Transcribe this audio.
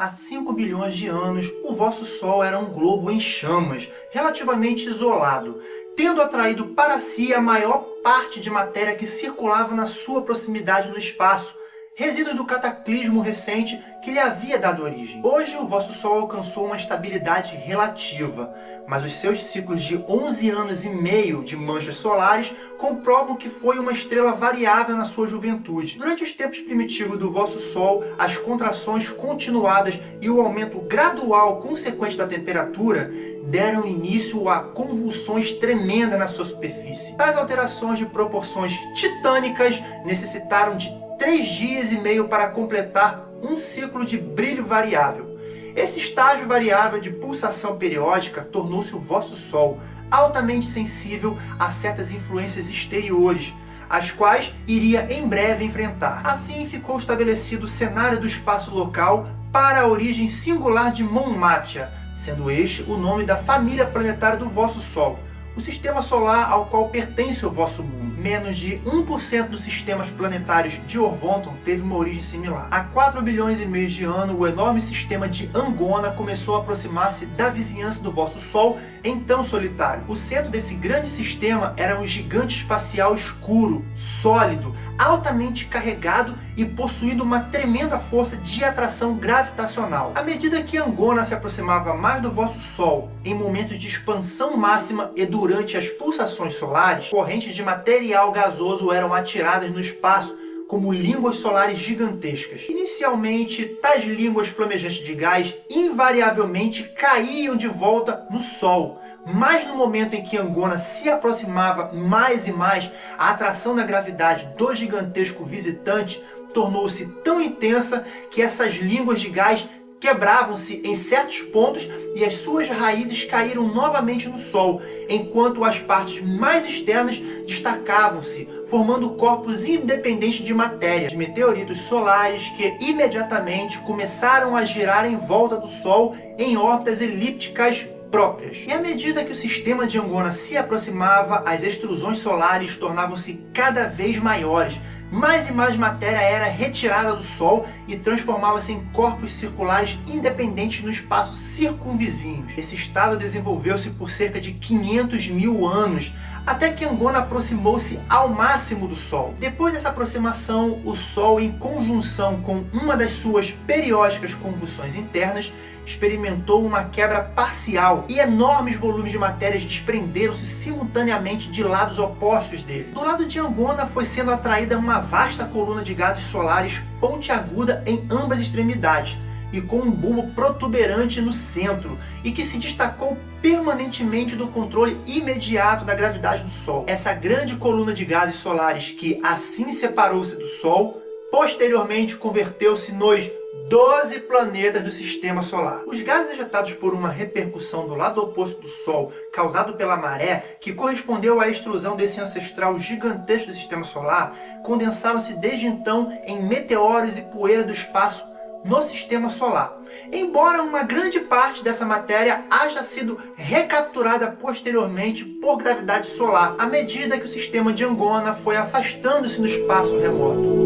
Há 5 bilhões de anos, o vosso Sol era um globo em chamas, relativamente isolado, tendo atraído para si a maior parte de matéria que circulava na sua proximidade no espaço, resíduo do cataclismo recente que lhe havia dado origem. Hoje o vosso Sol alcançou uma estabilidade relativa, mas os seus ciclos de 11 anos e meio de manchas solares comprovam que foi uma estrela variável na sua juventude. Durante os tempos primitivos do vosso Sol, as contrações continuadas e o aumento gradual consequente da temperatura deram início a convulsões tremendas na sua superfície. Tais alterações de proporções titânicas necessitaram de três dias e meio para completar um ciclo de brilho variável. Esse estágio variável de pulsação periódica tornou-se o vosso Sol, altamente sensível a certas influências exteriores, as quais iria em breve enfrentar. Assim ficou estabelecido o cenário do espaço local para a origem singular de Monmatia, sendo este o nome da família planetária do vosso Sol, o sistema solar ao qual pertence o vosso mundo menos de 1% dos sistemas planetários de Orvonton teve uma origem similar. Há 4 bilhões e meio de anos, o enorme sistema de Angona começou a aproximar-se da vizinhança do vosso Sol, então solitário. O centro desse grande sistema era um gigante espacial escuro, sólido, altamente carregado e possuindo uma tremenda força de atração gravitacional. À medida que Angona se aproximava mais do vosso Sol, em momentos de expansão máxima e durante as pulsações solares, correntes de material gasoso eram atiradas no espaço como línguas solares gigantescas. Inicialmente, tais línguas flamejantes de gás invariavelmente caíam de volta no Sol, mas no momento em que Angona se aproximava mais e mais, a atração da gravidade do gigantesco visitante tornou-se tão intensa que essas línguas de gás quebravam-se em certos pontos e as suas raízes caíram novamente no Sol, enquanto as partes mais externas destacavam-se, formando corpos independentes de matéria, de meteoritos solares que imediatamente começaram a girar em volta do Sol em órbitas elípticas próprias. E à medida que o sistema de Angona se aproximava, as extrusões solares tornavam-se cada vez maiores, mais e mais matéria era retirada do Sol e transformava-se em corpos circulares independentes no espaço circunvizinhos. Esse estado desenvolveu-se por cerca de 500 mil anos, até que Angona aproximou-se ao máximo do Sol. Depois dessa aproximação, o Sol, em conjunção com uma das suas periódicas convulsões internas, experimentou uma quebra parcial e enormes volumes de matérias desprenderam-se simultaneamente de lados opostos dele. Do lado de Angona foi sendo atraída uma vasta coluna de gases solares pontiaguda em ambas extremidades e com um bulbo protuberante no centro e que se destacou permanentemente do controle imediato da gravidade do Sol. Essa grande coluna de gases solares que assim separou-se do Sol, posteriormente converteu-se nos 12 planetas do Sistema Solar. Os gases ejetados por uma repercussão do lado oposto do Sol, causado pela maré, que correspondeu à extrusão desse ancestral gigantesco do Sistema Solar, condensaram-se desde então em meteoros e poeira do espaço no Sistema Solar. Embora uma grande parte dessa matéria haja sido recapturada posteriormente por gravidade solar, à medida que o sistema de Angona foi afastando-se no espaço remoto.